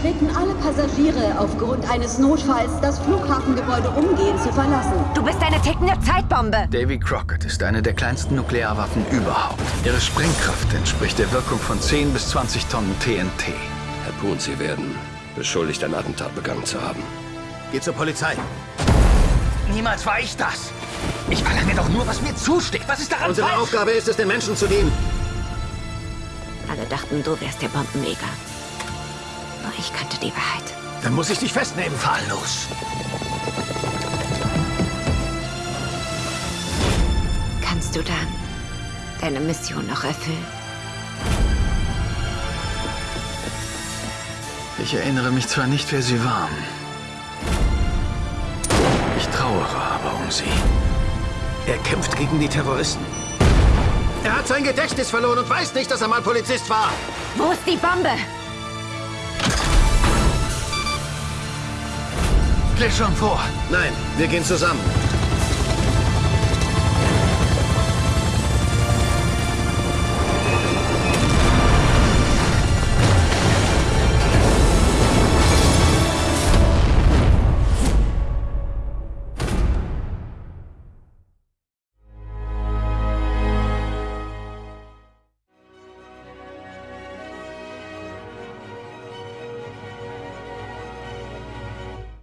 Wir bitten alle Passagiere aufgrund eines Notfalls das Flughafengebäude umgehend zu verlassen. Du bist eine tickende Zeitbombe. Davy Crockett ist eine der kleinsten Nuklearwaffen überhaupt. Ihre Sprengkraft entspricht der Wirkung von 10 bis 20 Tonnen TNT. Herr Poon, Sie werden beschuldigt, ein Attentat begangen zu haben. Geh zur Polizei. Niemals war ich das. Ich verlange doch nur, was mir zusteht. Was ist daran Unsere falsch? Aufgabe ist es, den Menschen zu dienen. Alle dachten, du wärst der Bombenleger. Nur ich kannte die Wahrheit. Dann muss ich dich festnehmen. Fahr los. Kannst du dann deine Mission noch erfüllen? Ich erinnere mich zwar nicht, wer sie waren. Ich trauere aber um sie. Er kämpft gegen die Terroristen. Er hat sein Gedächtnis verloren und weiß nicht, dass er mal Polizist war. Wo ist die Bombe? Geh schon vor. Nein, wir gehen zusammen.